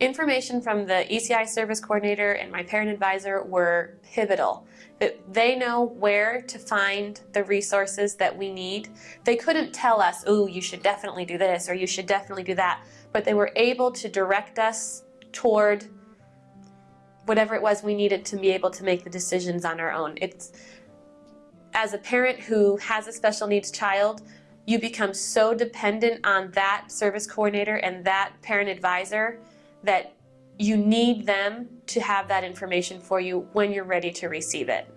information from the ECI service coordinator and my parent advisor were pivotal. They know where to find the resources that we need. They couldn't tell us, oh, you should definitely do this or you should definitely do that, but they were able to direct us toward whatever it was we needed to be able to make the decisions on our own. It's as a parent who has a special needs child, you become so dependent on that service coordinator and that parent advisor that you need them to have that information for you when you're ready to receive it.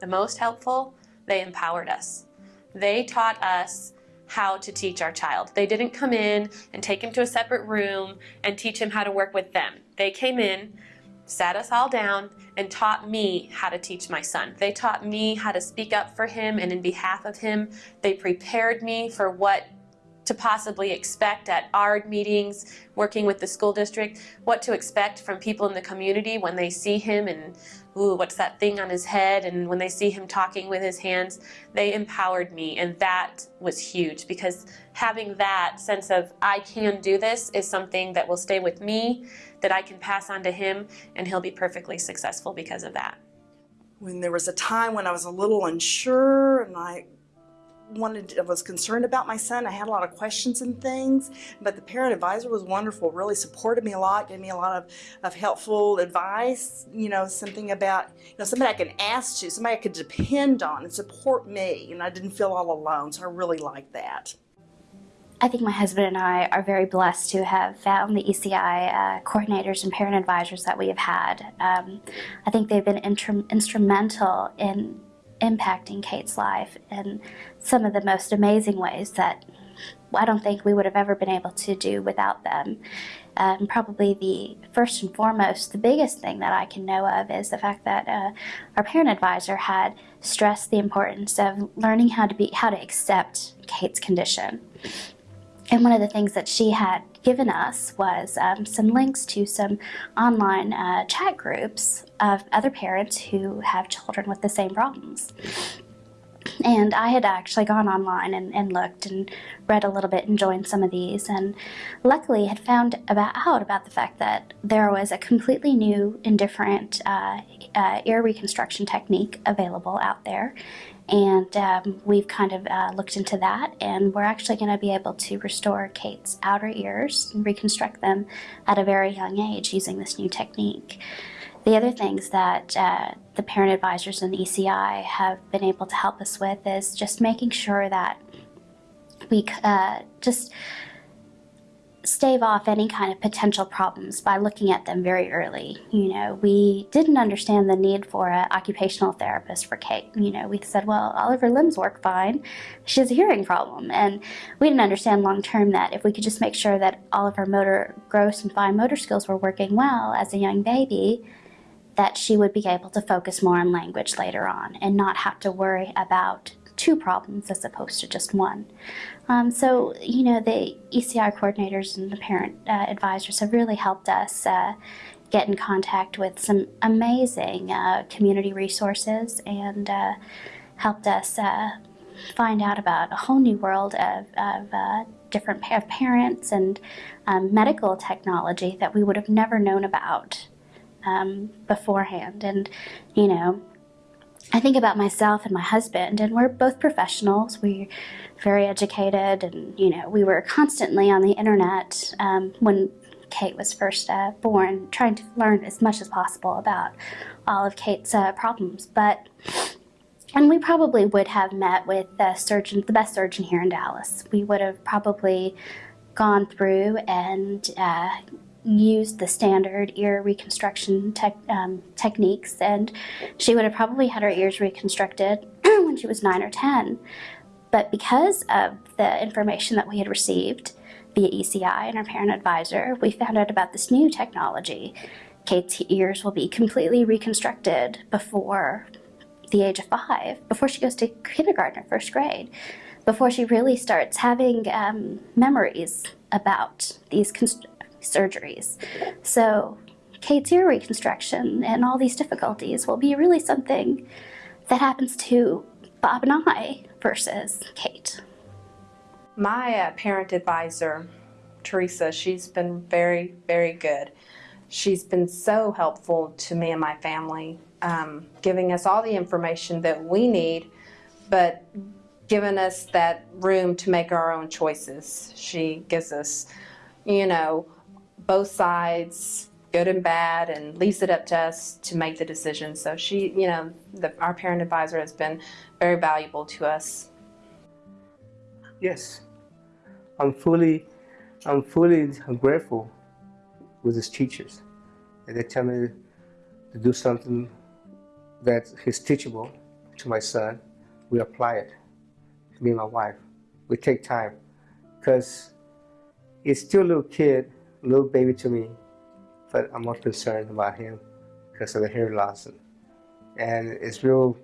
The most helpful, they empowered us. They taught us how to teach our child. They didn't come in and take him to a separate room and teach him how to work with them. They came in, sat us all down, and taught me how to teach my son. They taught me how to speak up for him and in behalf of him. They prepared me for what to possibly expect at ARD meetings, working with the school district, what to expect from people in the community when they see him and, ooh, what's that thing on his head, and when they see him talking with his hands, they empowered me, and that was huge because having that sense of, I can do this, is something that will stay with me, that I can pass on to him, and he'll be perfectly successful because of that. When there was a time when I was a little unsure and I wanted, I was concerned about my son. I had a lot of questions and things, but the parent advisor was wonderful, really supported me a lot, gave me a lot of, of helpful advice, you know, something about, you know, somebody I can ask to, somebody I could depend on and support me, and I didn't feel all alone, so I really liked that. I think my husband and I are very blessed to have found the ECI uh, coordinators and parent advisors that we have had. Um, I think they've been instrumental in impacting Kate's life in some of the most amazing ways that I don't think we would have ever been able to do without them. Um, probably the first and foremost, the biggest thing that I can know of is the fact that uh, our parent advisor had stressed the importance of learning how to be how to accept Kate's condition. And one of the things that she had given us was um, some links to some online uh, chat groups of other parents who have children with the same problems. And I had actually gone online and, and, looked and read a little bit and joined some of these and luckily had found about out about the fact that there was a completely new and different uh, uh, ear reconstruction technique available out there and um, we've kind of uh, looked into that and we're actually going to be able to restore Kate's outer ears and reconstruct them at a very young age using this new technique. The other things that uh, the parent advisors and the ECI have been able to help us with is just making sure that we uh, just stave off any kind of potential problems by looking at them very early. You know, we didn't understand the need for an occupational therapist for Kate. You know, we said, well, all of her limbs work fine. She has a hearing problem. And we didn't understand long term that if we could just make sure that all of her motor, gross and fine motor skills were working well as a young baby, that she would be able to focus more on language later on and not have to worry about two problems as opposed to just one. Um, so, you know, the ECI coordinators and the parent uh, advisors have really helped us uh, get in contact with some amazing uh, community resources and uh, helped us uh, find out about a whole new world of, of uh, different of parents and um, medical technology that we would have never known about um, beforehand. And, you know, I think about myself and my husband, and we're both professionals. We're very educated, and you know, we were constantly on the internet um, when Kate was first uh, born, trying to learn as much as possible about all of Kate's uh, problems. But and we probably would have met with the surgeon, the best surgeon here in Dallas. We would have probably gone through and uh, used the standard ear reconstruction tech, um, techniques and she would have probably had her ears reconstructed when she was 9 or 10. But because of the information that we had received via ECI and our parent advisor, we found out about this new technology. Kate's ears will be completely reconstructed before the age of five, before she goes to kindergarten or first grade, before she really starts having um, memories about these surgeries. So Kate's ear reconstruction and all these difficulties will be really something that happens to Bob and I versus Kate. My uh, parent advisor, Teresa, she's been very, very good. she's been so helpful to me and my family, um, giving us all the information that we need, but giving us that room to make our own choices. She gives us, you know, both sides, good and bad, and leaves it up to us to make the decision. So she, you know, the, our parent advisor has been very valuable to us. Yes, I'm fully, I'm fully grateful with his teachers. They tell me to do something that is teachable to my son. We apply it. Me and my wife, we take time because he's still a little kid, little baby to me, but I'm more concerned about him because of the hearing loss. And it's real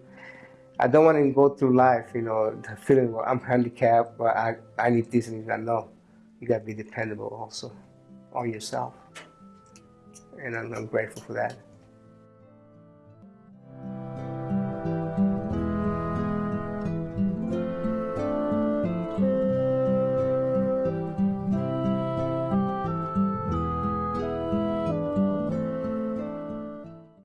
I don't want to go through life, you know, the feeling well, I'm handicapped, but I, I need this and that. No, you got to be dependable also on yourself. And I'm, I'm grateful for that.